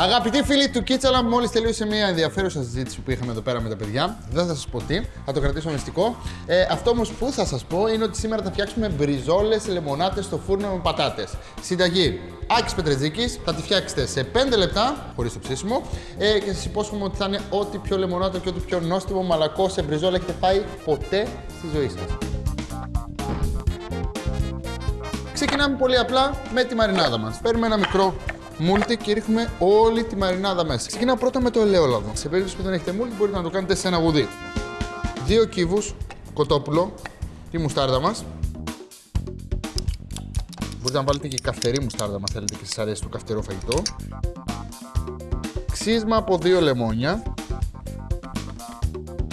Αγαπητοί φίλοι του Κίτσαλα, μόλις τελείωσε μια ενδιαφέρουσα συζήτηση που είχαμε εδώ πέρα με τα παιδιά. Δεν θα σας πω τι, θα το κρατήσω μυστικό. Ε, αυτό όμως που θα σας πω είναι ότι σήμερα θα φτιάξουμε μπριζόλες λεμονάτες στο φούρνο με πατάτες. Συνταγή Άκης Πετρετζίκης, θα τη φτιάξετε σε 5 λεπτά, χωρίς το ψήσιμο. Ε, και σας υπόσχομαι ότι θα είναι ό,τι πιο λεμονάτο και ό,τι πιο νόστιμο μαλακό σε μπριζόλα έχετε φάει ποτέ στη ζωή σας. Ξεκινάμε πολύ απλά με τη μαρινάδα μας. Παίρνουμε ένα μικρό μούλτι και ρίχνουμε όλη τη μαρινάδα μέσα. Ξεκινάω πρώτα με το ελαιόλαδο. Σε περίπτωση που δεν έχετε μούλτι, μπορείτε να το κάνετε σε ένα γουδί. Δύο κύβους κοτόπουλο, τη μουστάρδα μας. Μπορείτε να βάλετε και καυτερή μουστάρδα, αν θέλετε και σας αρέσει το καυτερό φαγητό. Ξύσμα από δύο λεμόνια.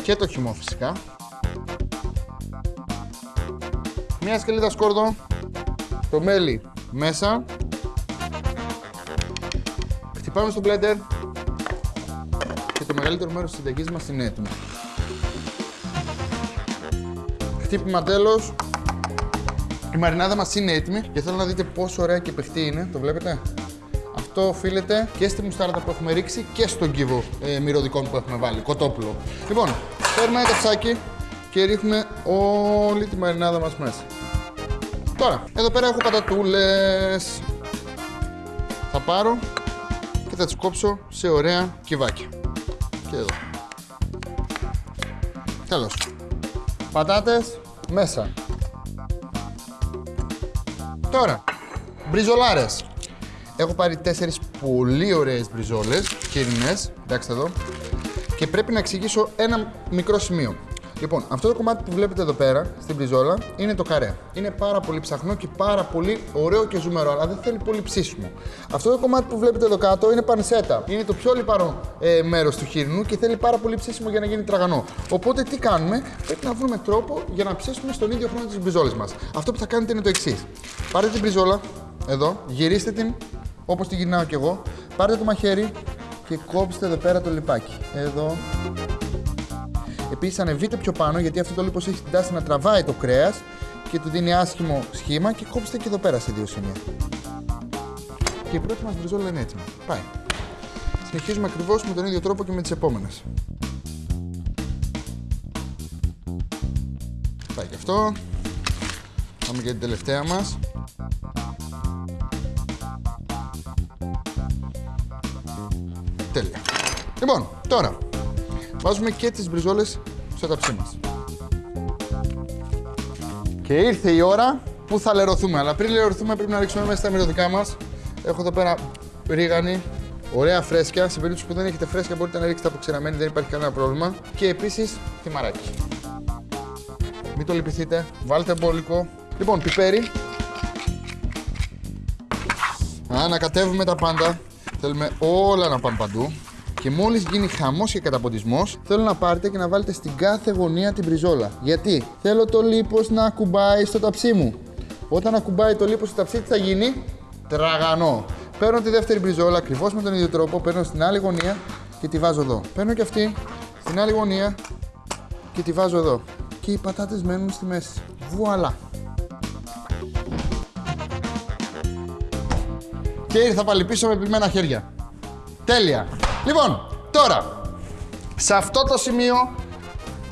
Και το χυμό φυσικά. Μια σκελίδα σκόρδο το μέλι μέσα. Χτυπάμε στο blender και το μεγαλύτερο μέρος της συνταγής μας είναι έτοιμο. Χτύπημα τέλος. Η μαρινάδα μας είναι έτοιμη και θέλω να δείτε πόσο ωραία και παιχτή είναι. Το βλέπετε; Αυτό οφείλεται και στη μουστάρδα που έχουμε ρίξει και στον κύβο ε, μυρωδικών που έχουμε βάλει, κοτόπουλο. Λοιπόν, παίρνουμε ένα καψάκι και ρίχνουμε όλη τη μαρινάδα μας μέσα. Τώρα, εδώ πέρα έχω πατατούλες. Θα πάρω και θα τις κόψω σε ωραία κυβάκια. Και εδώ. Τέλος. Πατάτες μέσα. Τώρα, μπριζολάρες. Έχω πάρει τέσσερις πολύ ωραίες μπριζόλες, χοιρινές, εντάξει εδώ. Και πρέπει να εξηγήσω ένα μικρό σημείο. Λοιπόν, αυτό το κομμάτι που βλέπετε εδώ πέρα στην πριζόλα είναι το καρέ. Είναι πάρα πολύ ψαχνό και πάρα πολύ ωραίο και ζουμερό, αλλά δεν θέλει πολύ ψήσιμο. Αυτό το κομμάτι που βλέπετε εδώ κάτω είναι πανσέτα. Είναι το πιο λιπαρό ε, μέρος του χοιρινού και θέλει πάρα πολύ ψήσιμο για να γίνει τραγανό. Οπότε τι κάνουμε, πρέπει να βρούμε τρόπο για να ψήσουμε στον ίδιο χρόνο τι μπριζόλε μας. Αυτό που θα κάνετε είναι το εξής. Πάρετε την μπριζόλα, εδώ, γυρίστε την όπως τη γυρνάω κι εγώ, πάρτε το μαχαίρι και κόψτε εδώ πέρα το λιπάκι. Εδώ, Επίσης, ανεβείτε πιο πάνω γιατί αυτό το λίπος έχει την τάση να τραβάει το κρέας και του δίνει άσχημο σχήμα και κόψτε και εδώ πέρα σε δύο σημεία. Και η πρώτη μας μπριζόλα είναι έτοιμη. Πάει. Συνεχίζουμε ακριβώς με τον ίδιο τρόπο και με τις επόμενες. Πάει και αυτό. Πάμε για την τελευταία μας. Τέλεια. Λοιπόν, τώρα Βάζουμε και τις μπριζόλες στο ταψί μας. Και ήρθε η ώρα που θα λερωθούμε. Αλλά πριν λερωθούμε πρέπει να ρίξουμε μέσα τα μυρωδικά μας. Έχω εδώ πέρα ρίγανη, ωραία φρέσκια. Σε περίπτωση που δεν έχετε φρέσκια μπορείτε να ρίξετε αποξηραμένη, δεν υπάρχει κανένα πρόβλημα. Και επίσης θυμαράκι. Μην το λυπηθείτε, βάλτε μπόλικο. Λοιπόν, πιπέρι. Ανακατεύουμε τα πάντα. Θέλουμε όλα να πάνε παντού. Και μόλις γίνει χαμός και καταποντισμός, θέλω να πάρετε και να βάλετε στην κάθε γωνία την μπριζόλα. Γιατί θέλω το λίπος να ακουμπάει στο ταψί μου. Όταν ακουμπάει το λίπος στο ταψί, τι θα γίνει, τραγανό. Παίρνω τη δεύτερη μπριζόλα ακριβώς με τον ίδιο τρόπο, παίρνω στην άλλη γωνία και τη βάζω εδώ. Παίρνω και αυτή στην άλλη γωνία και τη βάζω εδώ. Και οι πατάτες μένουν στη μέση. Βουαλά. Και ήρθα πάλι πίσω με πλημμένα χέρια. Τέλεια. Λοιπόν, τώρα, σε αυτό το σημείο,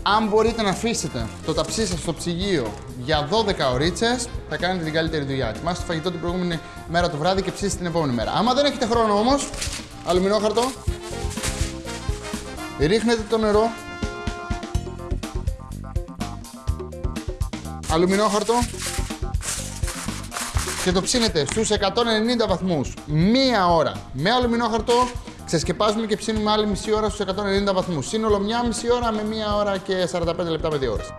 αν μπορείτε να αφήσετε το ταψί σας στο ψυγείο για 12 ωρίτσες, θα κάνετε την καλύτερη δουλειά. Ετοιμάστε το φαγητό την προηγούμενη μέρα το βράδυ και ψήσετε την επόμενη μέρα. Άμα δεν έχετε χρόνο όμως, αλουμινόχαρτο, ρίχνετε το νερό, αλουμινόχαρτο και το ψήνετε στους 190 βαθμούς μία ώρα με αλουμινόχαρτο Ξεσκεπάζουμε και ψήνουμε άλλη μισή ώρα στους 190 βαθμούς. Σύνολο μια μισή ώρα με μία ώρα και 45 λεπτά με δύο ώρες.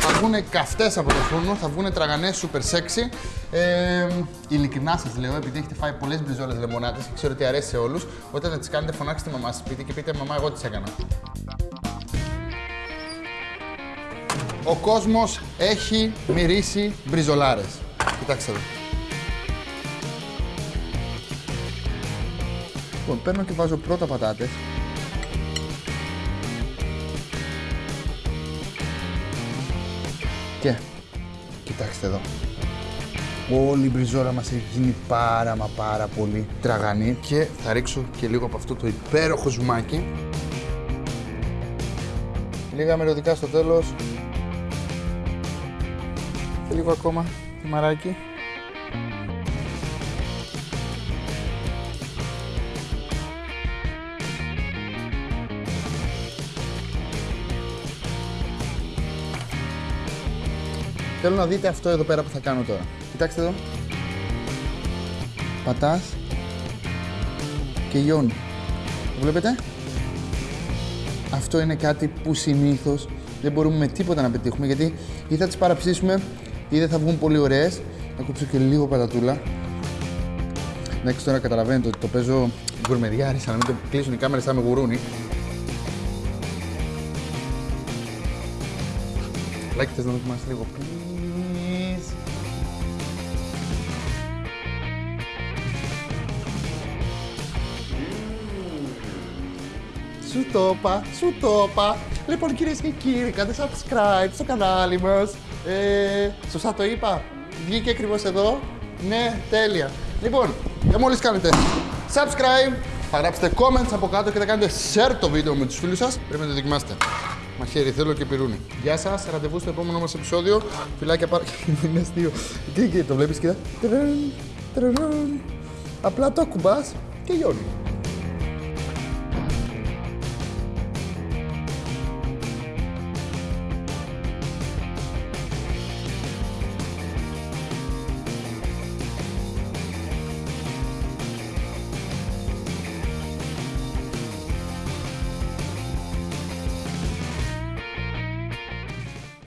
Θα βγουν καυτές από το φούρνο, θα βγουν τραγανές super sexy. Ε, ειλικρινά σας λέω, επειδή έχετε φάει πολλές μπριζόλες λεμονάτες και ξέρω ότι αρέσει σε όλους, όταν θα τις κάνετε φωνάξτε μαμά σας σπίτι και πείτε μαμά εγώ τις έκανα. Ο κόσμος έχει μυρίσει μπριζολάρες. Κοιτάξτε εδώ. Λοιπόν, παίρνω και βάζω πρώτα πατάτες. Και, κοιτάξτε εδώ. Όλη η μπριζόλα μας έχει γίνει πάρα μα πάρα πολύ τραγανή και θα ρίξω και λίγο από αυτό το υπέροχο ζουμάκι. Λίγα μυρωδικά στο τέλος. Και λίγο ακόμα μαράκι. Θέλω να δείτε αυτό εδώ πέρα που θα κάνω τώρα. Κοιτάξτε εδώ. Πατάς και γιώνει. Το βλέπετε; Αυτό είναι κάτι που συνήθως δεν μπορούμε με τίποτα να πετύχουμε γιατί ή θα τις παραψήσουμε ή δεν θα βγουν πολύ ωραίες. Θα κόψω και λίγο πατατούλα. Εντάξει, τώρα καταλαβαίνετε ότι το παίζω γκουρμεδιάρης, αλλά μην το κλείσουν οι κάμερες θα με γουρούνι. Λάκι, θες να δοκιμάσεις λίγο, please. Σου το είπα, σου το είπα. Λοιπόν, κυρίες και κύριοι, κάντε subscribe στο κανάλι μας. Ε, σωστά το είπα. Βγήκε ακριβώς εδώ. Ναι, τέλεια. Λοιπόν, και μόλις κάνετε subscribe, θα γράψετε comments από κάτω και θα κάνετε share το βίντεο με τους φίλους σας. Πρέπει να το δοκιμάσετε. Μαχαίρι, θέλω και πυρούνι. Γεια σας, ραντεβού στο επόμενο μας επεισόδιο. Φιλάκια πάρα. Είναι αστείο. Και, και το βλέπεις, κοίτα. Τρρρρρ, τρρρρρ. Απλά το κουμπά και γιώνει.